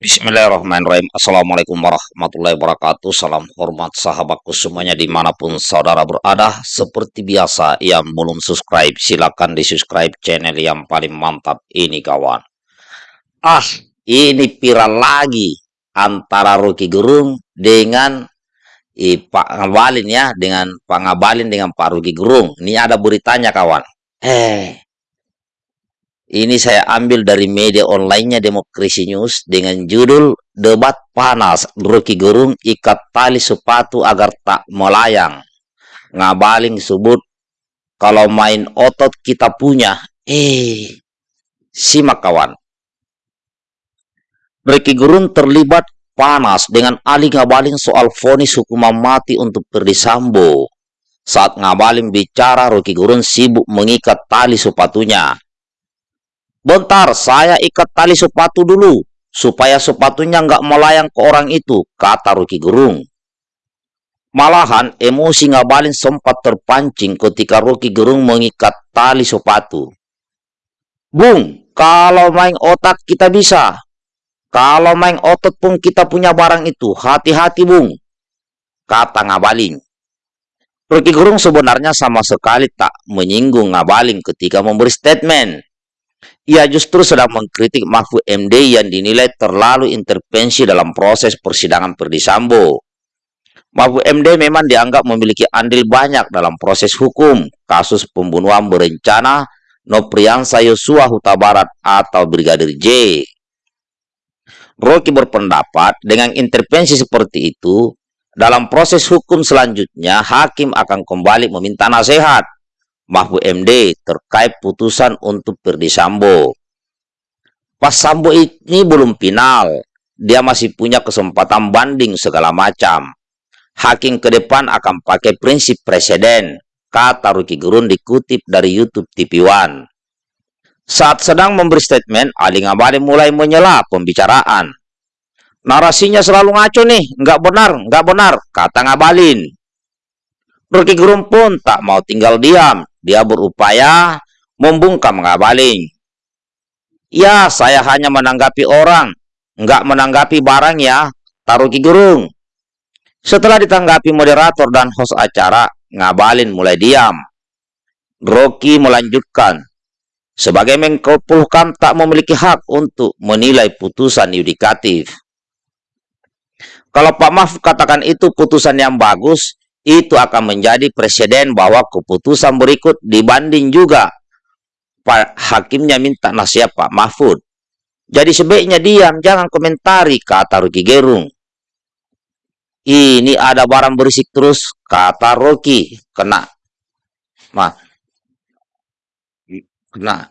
Bismillahirrahmanirrahim. Assalamualaikum warahmatullahi wabarakatuh. Salam hormat sahabatku semuanya di mana pun saudara berada. Seperti biasa yang belum subscribe Silahkan di subscribe channel yang paling mantap ini kawan. Ah ini viral lagi Antara Rocky Gerung dengan eh, Pak Ngabalin ya Dengan Pak Ngabalin dengan Pak Rocky Gerung. Ini ada beritanya kawan. Eh ini saya ambil dari media onlinenya Demokrasi News dengan judul Debat Panas Rocky Gerung ikat tali sepatu agar tak melayang. Ngabaling sebut kalau main otot kita punya. Eh, simak kawan. Rocky Gerung terlibat panas dengan Ali Ngabaling soal vonis hukuman mati untuk Perdi Sambo. Saat Ngabaling bicara, Rocky Gerung sibuk mengikat tali sepatunya. Bentar, saya ikat tali sepatu dulu, supaya sepatunya nggak melayang ke orang itu, kata Ruki Gerung. Malahan, emosi Ngabalin sempat terpancing ketika Ruki Gerung mengikat tali sepatu. Bung, kalau main otak kita bisa. Kalau main otot pun kita punya barang itu. Hati-hati, Bung. Kata Ngabalin. Ruki Gerung sebenarnya sama sekali tak menyinggung Ngabalin ketika memberi statement. Ia justru sedang mengkritik Mahfud MD yang dinilai terlalu intervensi dalam proses persidangan Perdisambo. Mahfud MD memang dianggap memiliki andil banyak dalam proses hukum kasus pembunuhan berencana Nopriansa Yosua Huta Barat atau Brigadir J. Rocky berpendapat dengan intervensi seperti itu, dalam proses hukum selanjutnya hakim akan kembali meminta nasihat Mahfud MD terkait putusan untuk Perdi Sambo. Pas Sambo ini belum final, dia masih punya kesempatan banding segala macam. Hakim ke depan akan pakai prinsip presiden, kata Ruki Gerun dikutip dari YouTube TV One. Saat sedang memberi statement, Ali Ngabalin mulai menyela pembicaraan. Narasinya selalu ngaco nih, nggak benar, nggak benar, kata Ngabalin. Rocky Gerung pun tak mau tinggal diam. Dia berupaya membungkam ngabaling. Ya, saya hanya menanggapi orang, nggak menanggapi barang ya, taruh Gerung. Setelah ditanggapi moderator dan host acara, Ngabalin mulai diam. Rocky melanjutkan, sebagai Menko Polhukam tak memiliki hak untuk menilai putusan yudikatif. Kalau Pak Mahfud katakan itu putusan yang bagus, itu akan menjadi presiden bahwa keputusan berikut dibanding juga Pak hakimnya minta nasihat Pak Mahfud. Jadi sebaiknya diam, jangan komentari, kata Rocky Gerung. Ini ada barang berisik terus, kata Rocky. Kena. Ma. Kena.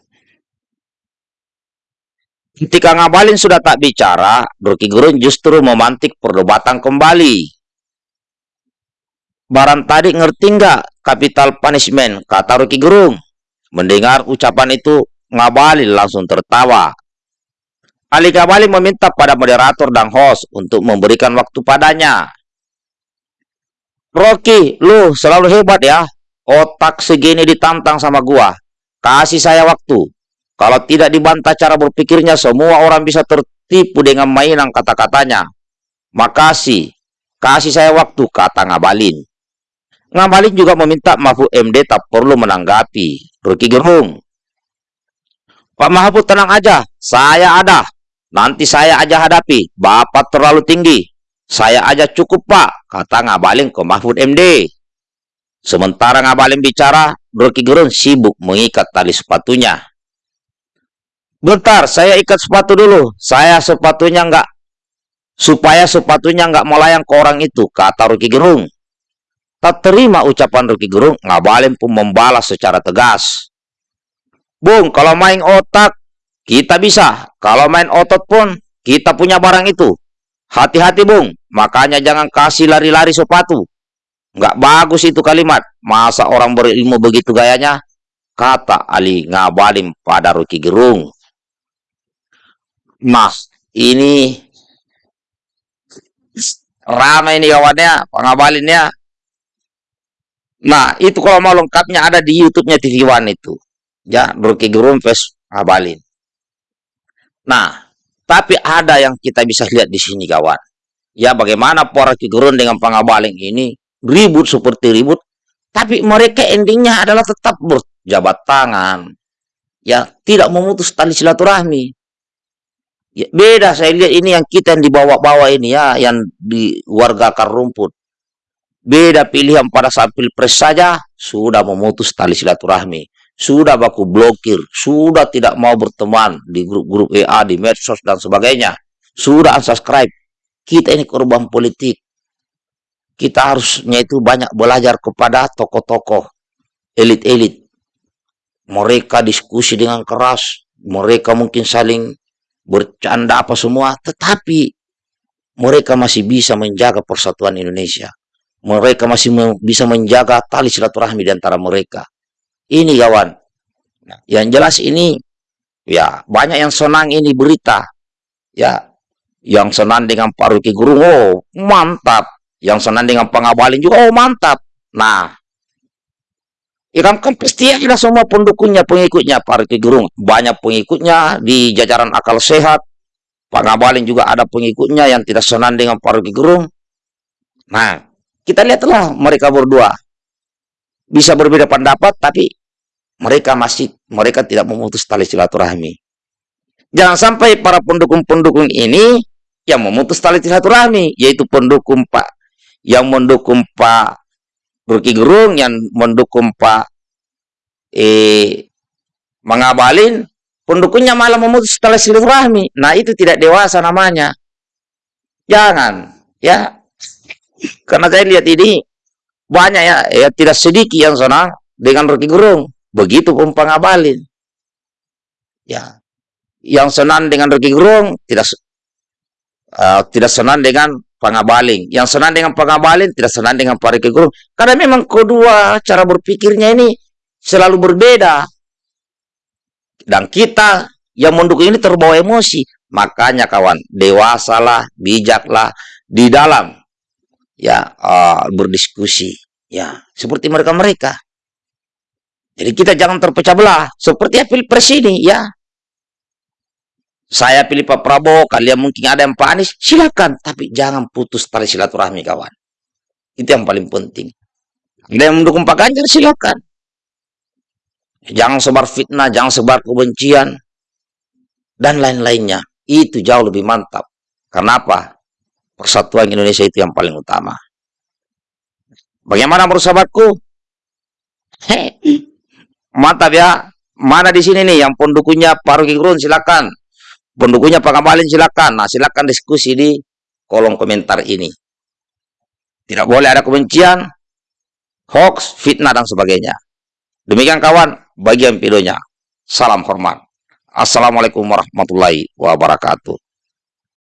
Ketika Ngabalin sudah tak bicara, Rocky Gerung justru memantik perdebatan kembali. Barang tadi ngerti nggak capital punishment? Kata Rocky Gerung. Mendengar ucapan itu, Ngabalin langsung tertawa. Ali Ngabalin meminta pada moderator dan host untuk memberikan waktu padanya. Rocky, lu selalu hebat ya. Otak segini ditantang sama gua. Kasih saya waktu. Kalau tidak dibantah cara berpikirnya, semua orang bisa tertipu dengan mainan kata-katanya. Makasih. Kasih saya waktu, kata Ngabalin. Ngabalin juga meminta Mahfud MD tak perlu menanggapi. Rocky Gerung. Pak Mahfud tenang aja, saya ada. Nanti saya aja hadapi. Bapak terlalu tinggi. Saya aja cukup pak, kata Ngabalin ke Mahfud MD. Sementara Ngabalin bicara, Rocky Gerung sibuk mengikat tali sepatunya. Bentar, saya ikat sepatu dulu. Saya sepatunya enggak supaya sepatunya enggak melayang ke orang itu, kata Rocky Gerung. Tak terima ucapan Rocky Gerung, Ngabalin pun membalas secara tegas. Bung, kalau main otak, kita bisa. Kalau main otot pun, kita punya barang itu. Hati-hati, Bung. Makanya jangan kasih lari-lari sepatu. Nggak bagus itu kalimat. Masa orang berilmu begitu gayanya? Kata Ali Ngabalin pada Rocky Gerung. Mas, ini ramai ini kawannya, pengabalinnya Nah, itu kalau mau lengkapnya ada di YouTube-nya TV One itu. Ya, Rocky Gerung Abalin. Nah, Tapi ada yang kita bisa lihat di sini kawan. Ya bagaimana para Gurun dengan Pangabaling ini ribut seperti ribut. Tapi mereka endingnya adalah tetap berjabat tangan. Ya tidak memutus tali silaturahmi. Ya, beda saya lihat ini yang kita yang dibawa-bawa ini ya. Yang di warga akar rumput. Beda pilihan pada saat pilpres saja sudah memutus tali silaturahmi sudah baku blokir, sudah tidak mau berteman di grup-grup WA, di medsos, dan sebagainya. Sudah unsubscribe. Kita ini korban politik. Kita harusnya itu banyak belajar kepada tokoh-tokoh, elit-elit. Mereka diskusi dengan keras, mereka mungkin saling bercanda apa semua, tetapi mereka masih bisa menjaga persatuan Indonesia. Mereka masih bisa menjaga tali silaturahmi di antara mereka ini kawan. Nah, yang jelas ini ya banyak yang senang ini berita. Ya, yang senang dengan Pak Ruki Guru, oh mantap. Yang senang dengan pengabalin juga, oh mantap. Nah, ya kan, kan pasti ada semua pendukungnya, pengikutnya Pak Ruki Guru. Banyak pengikutnya di jajaran akal sehat. Pak Ngabalin juga ada pengikutnya yang tidak senang dengan Pak Ruki Gerung. Nah, kita lihatlah mereka berdua. Bisa berbeda pendapat, tapi mereka masih mereka tidak memutus tali silaturahmi. Jangan sampai para pendukung-pendukung ini yang memutus tali silaturahmi, yaitu pendukung Pak yang mendukung Pak Ruki Gerung, yang mendukung Pak eh, mengabalin, pendukungnya malah memutus tali silaturahmi. Nah itu tidak dewasa namanya. Jangan, ya. Karena saya lihat ini banyak ya, ya tidak sedikit yang senang dengan Rocky Gerung. Begitu pun pengabalin. Ya. Yang senang dengan Rocky Gerung tidak uh, tidak senang dengan pengabaling. Yang senang dengan pengabalin tidak senang dengan Pak Gerung. Karena memang kedua cara berpikirnya ini selalu berbeda. Dan kita yang mendukung ini terbawa emosi. Makanya kawan, dewasalah, bijaklah di dalam ya uh, berdiskusi. Ya, seperti mereka-mereka. Jadi kita jangan terpecah belah. Seperti pilpres ini ya. Saya pilih Pak Prabowo, kalian mungkin ada yang Pak Anies, silakan. Tapi jangan putus tali silaturahmi kawan. Itu yang paling penting. Ada yang mendukung Pak Ganjar, silakan. Jangan sebar fitnah, jangan sebar kebencian. Dan lain-lainnya. Itu jauh lebih mantap. Kenapa? Persatuan Indonesia itu yang paling utama. Bagaimana menurut sahabatku? Mantap ya. Mana di sini nih yang pendukungnya Pak Rocky Gerung silakan. Pendukungnya Pak Kamalin silakan. Nah, silakan diskusi di kolom komentar ini. Tidak boleh ada kebencian, hoax, fitnah dan sebagainya. Demikian kawan, bagian videonya. Salam hormat. Assalamualaikum warahmatullahi wabarakatuh.